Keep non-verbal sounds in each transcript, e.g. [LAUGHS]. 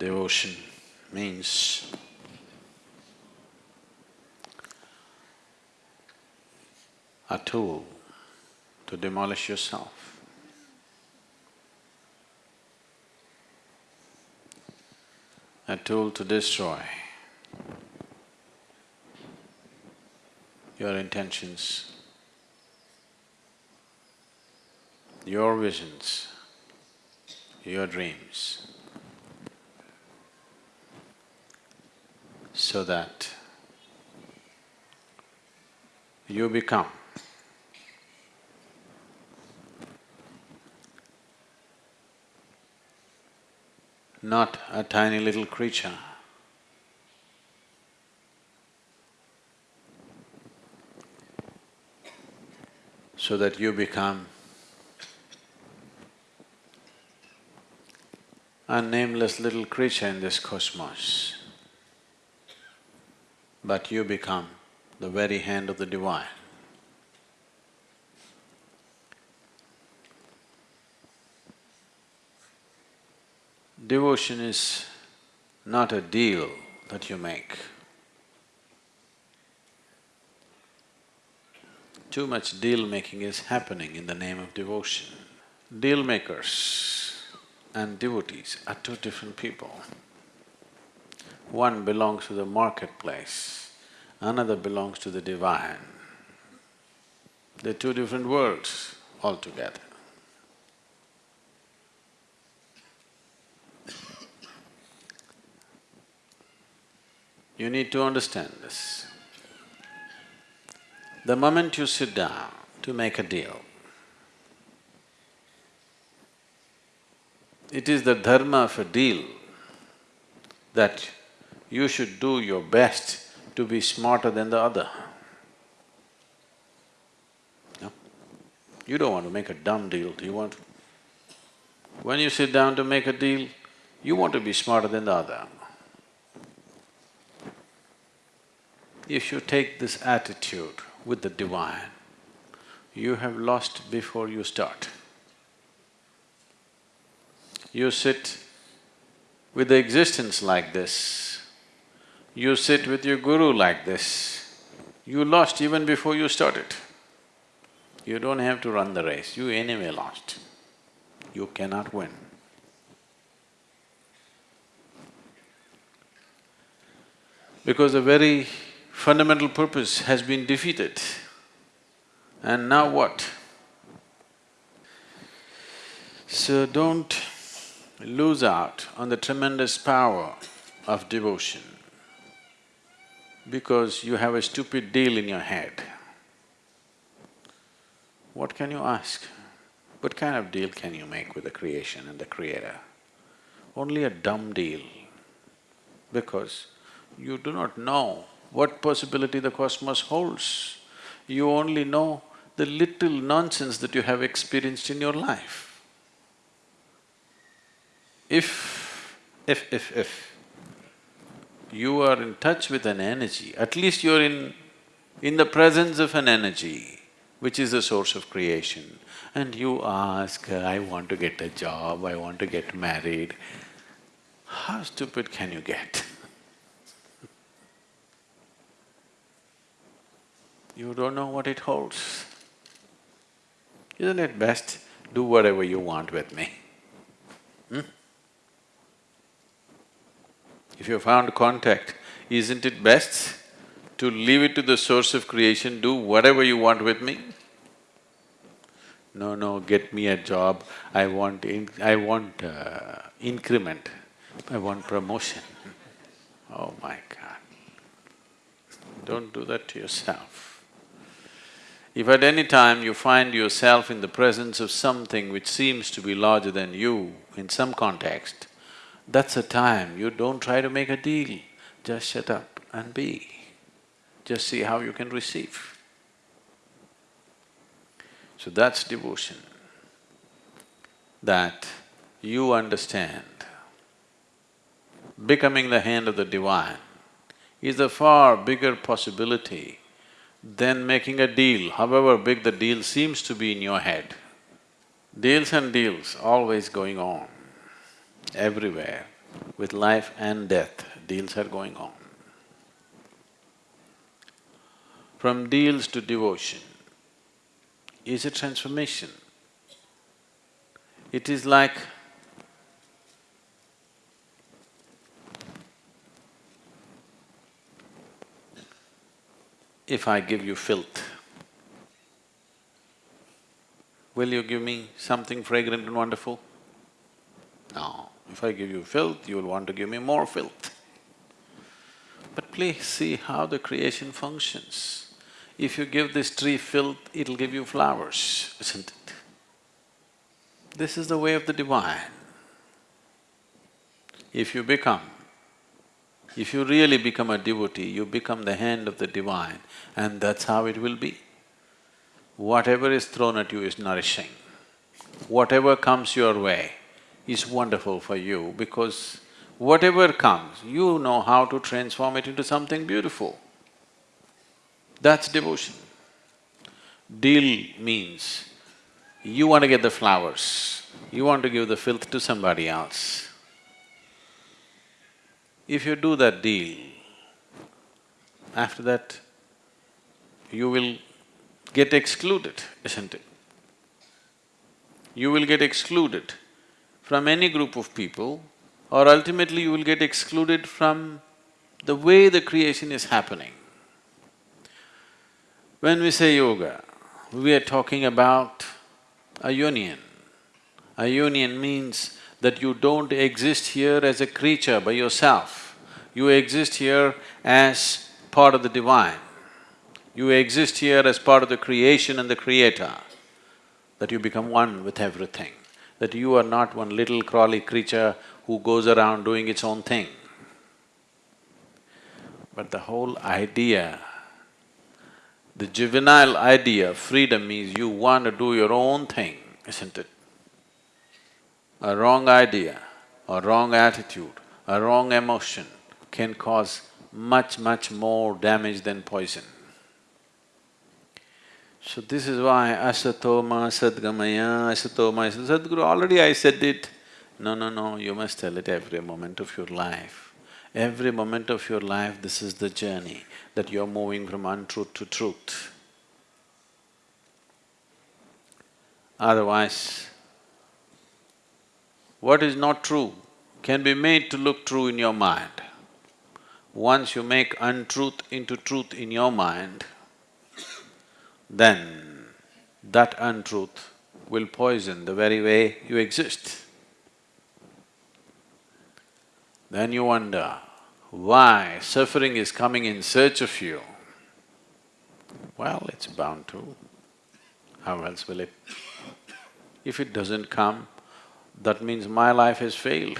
Devotion means a tool to demolish yourself. A tool to destroy your intentions, your visions, your dreams, so that you become not a tiny little creature, so that you become a nameless little creature in this cosmos, but you become the very hand of the Divine. Devotion is not a deal that you make. Too much deal-making is happening in the name of devotion. Deal makers and devotees are two different people. One belongs to the marketplace, another belongs to the divine. They're two different worlds altogether. You need to understand this. The moment you sit down to make a deal, it is the dharma of a deal that you should do your best to be smarter than the other. No? You don't want to make a dumb deal, do you want? When you sit down to make a deal, you want to be smarter than the other. If you take this attitude with the divine, you have lost before you start. You sit with the existence like this, you sit with your guru like this, you lost even before you started. You don't have to run the race, you anyway lost. You cannot win. Because the very fundamental purpose has been defeated. And now what? So don't lose out on the tremendous power of devotion because you have a stupid deal in your head. What can you ask? What kind of deal can you make with the creation and the creator? Only a dumb deal because you do not know what possibility the cosmos holds. You only know the little nonsense that you have experienced in your life. If, if, if, if you are in touch with an energy, at least you're in… in the presence of an energy which is the source of creation, and you ask, I want to get a job, I want to get married, how stupid can you get? [LAUGHS] you don't know what it holds. Isn't it best, do whatever you want with me? Hmm? You found contact, isn't it best to leave it to the source of creation, do whatever you want with me? No, no, get me a job, I want I want uh, increment, I want promotion. [LAUGHS] Oh my God. Don't do that to yourself. If at any time you find yourself in the presence of something which seems to be larger than you in some context, that's a time you don't try to make a deal, just shut up and be. Just see how you can receive. So that's devotion, that you understand becoming the hand of the divine is a far bigger possibility than making a deal, however big the deal seems to be in your head. Deals and deals always going on, everywhere. with life and death, deals are going on. From deals to devotion is a transformation. It is like if I give you filth, will you give me something fragrant and wonderful? If I give you filth, you will want to give me more filth. But please see how the creation functions. If you give this tree filth, it'll give you flowers, isn't it? This is the way of the divine. If you become if you really become a devotee, you become the hand of the divine and that's how it will be. Whatever is thrown at you is nourishing. Whatever comes your way is wonderful for you because whatever comes, you know how to transform it into something beautiful. That's devotion. Deal means you want to get the flowers, you want to give the filth to somebody else. If you do that deal, after that, you will get excluded, isn't it? You will get excluded from any group of people or ultimately you will get excluded from the way the creation is happening. When we say yoga, we are talking about a union. A union means that you don't exist here as a creature by yourself, you exist here as part of the divine. You exist here as part of the creation and the creator, that you become one with everything, that you are not one little crawly creature who goes around doing its own thing. But the whole idea, the juvenile idea of freedom is you want to do your own thing, isn't it? A wrong idea, a wrong attitude, a wrong emotion can cause much, much more damage than poison. So this is why asatoma sadgamaya, asatoma… Sadhguru, already I said it. No, no, no, you must tell it every moment of your life. Every moment of your life, this is the journey, that you're moving from untruth to truth. Otherwise, what is not true can be made to look true in your mind. Once you make untruth into truth in your mind, then that untruth will poison the very way you exist. Then you wonder, why suffering is coming in search of you? Well, it's bound to. How else will it? If it doesn't come, that means my life has failed.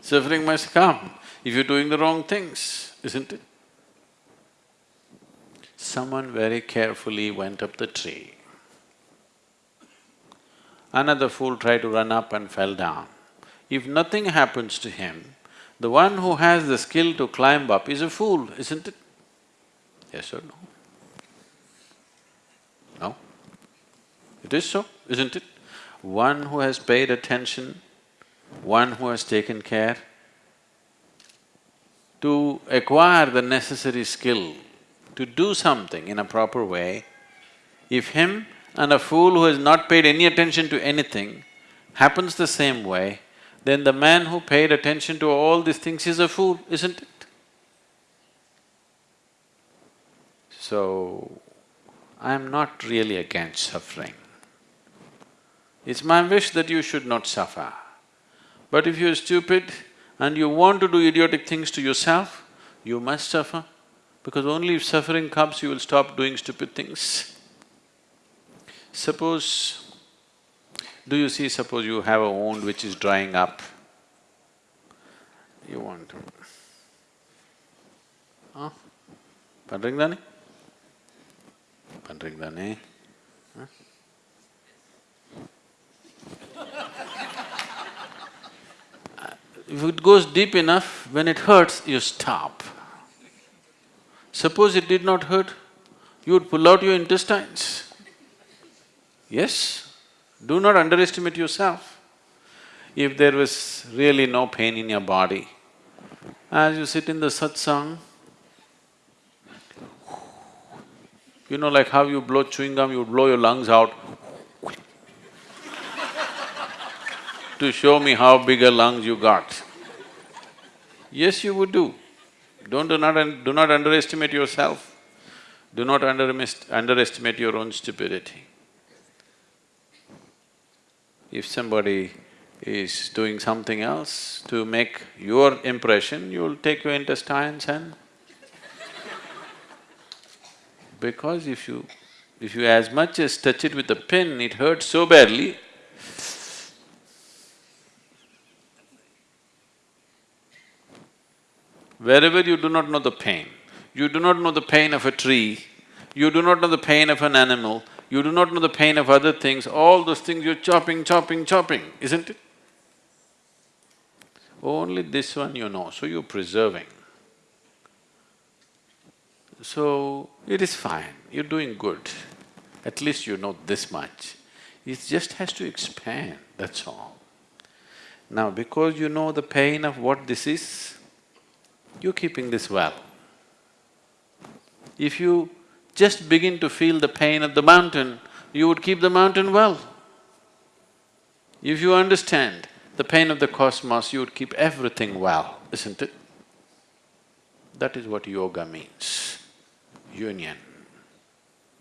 Suffering must come if you're doing the wrong things, isn't it? Someone very carefully went up the tree. Another fool tried to run up and fell down. If nothing happens to him, the one who has the skill to climb up is a fool, isn't it? Yes or no? No? It is so, isn't it? One who has paid attention, one who has taken care, to acquire the necessary skill to do something in a proper way, if him and a fool who has not paid any attention to anything happens the same way, then the man who paid attention to all these things is a fool, isn't it? So, I'm not really against suffering. It's my wish that you should not suffer. But if you're stupid, and you want to do idiotic things to yourself, you must suffer, because only if suffering comes, you will stop doing stupid things. Suppose, do you see, suppose you have a wound which is drying up, you want to… Huh? Pandringdani? [LAUGHS] If it goes deep enough, when it hurts, you stop. Suppose it did not hurt, you would pull out your intestines. Yes? Do not underestimate yourself. if there was really no pain in your body, as you sit in the satsang, you know like how you blow chewing gum, you blow your lungs out [LAUGHS] to show me how big a lungs you got. Yes, you would do. Don't do not, do not underestimate yourself. Do not underestimate your own stupidity. If somebody is doing something else to make your impression, you'll take your intestines and [LAUGHS] because if you… if you as much as touch it with a pin, it hurts so badly, wherever you do not know the pain, you do not know the pain of a tree, you do not know the pain of an animal, you do not know the pain of other things, all those things you're chopping, chopping, chopping, isn't it? Only this one you know, so you're preserving. So, it is fine, you're doing good. At least you know this much. It just has to expand, that's all. Now, because you know the pain of what this is, you're keeping this well. If you just begin to feel the pain of the mountain, you would keep the mountain well. If you understand the pain of the cosmos, you would keep everything well, isn't it? That is what yoga means, union,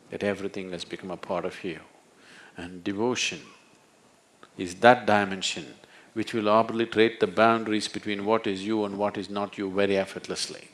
that everything has become a part of you. And devotion is that dimension which will arbitrate the boundaries between what is you and what is not you very effortlessly.